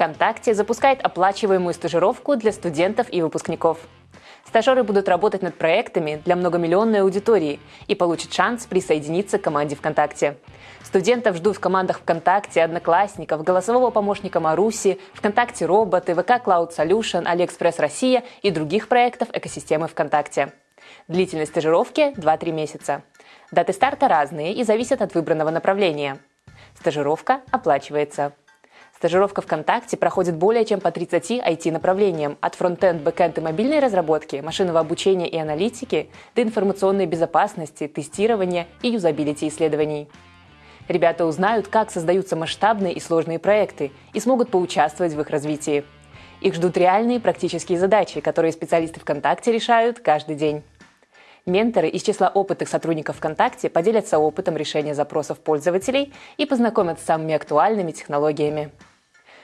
ВКонтакте запускает оплачиваемую стажировку для студентов и выпускников. Стажеры будут работать над проектами для многомиллионной аудитории и получат шанс присоединиться к команде ВКонтакте. Студентов ждут в командах ВКонтакте, Одноклассников, голосового помощника Маруси, ВКонтакте Роботы, VK Cloud Solution, AliExpress Россия и других проектов экосистемы ВКонтакте. Длительность стажировки – 2-3 месяца. Даты старта разные и зависят от выбранного направления. Стажировка оплачивается. Стажировка ВКонтакте проходит более чем по 30 IT-направлениям, от frontend, backend и мобильной разработки, машинного обучения и аналитики до информационной безопасности, тестирования и юзабилити исследований. Ребята узнают, как создаются масштабные и сложные проекты и смогут поучаствовать в их развитии. Их ждут реальные практические задачи, которые специалисты ВКонтакте решают каждый день. Менторы из числа опытных сотрудников ВКонтакте поделятся опытом решения запросов пользователей и познакомят с самыми актуальными технологиями.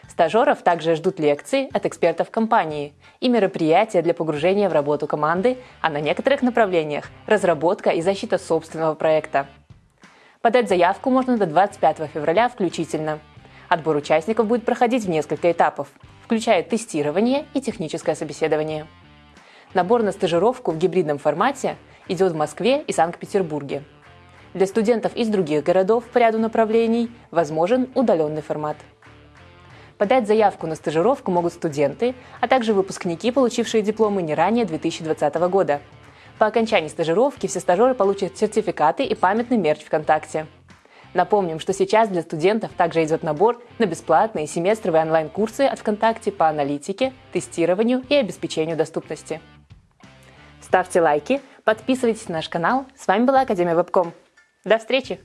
Стажеров также ждут лекции от экспертов компании и мероприятия для погружения в работу команды, а на некоторых направлениях – разработка и защита собственного проекта. Подать заявку можно до 25 февраля включительно. Отбор участников будет проходить в несколько этапов, включая тестирование и техническое собеседование. Набор на стажировку в гибридном формате идет в Москве и Санкт-Петербурге. Для студентов из других городов по ряду направлений возможен удаленный формат. Подать заявку на стажировку могут студенты, а также выпускники, получившие дипломы не ранее 2020 года. По окончании стажировки все стажеры получат сертификаты и памятный мерч ВКонтакте. Напомним, что сейчас для студентов также идет набор на бесплатные семестровые онлайн-курсы от ВКонтакте по аналитике, тестированию и обеспечению доступности. Ставьте лайки, подписывайтесь на наш канал. С вами была Академия Вебком. До встречи!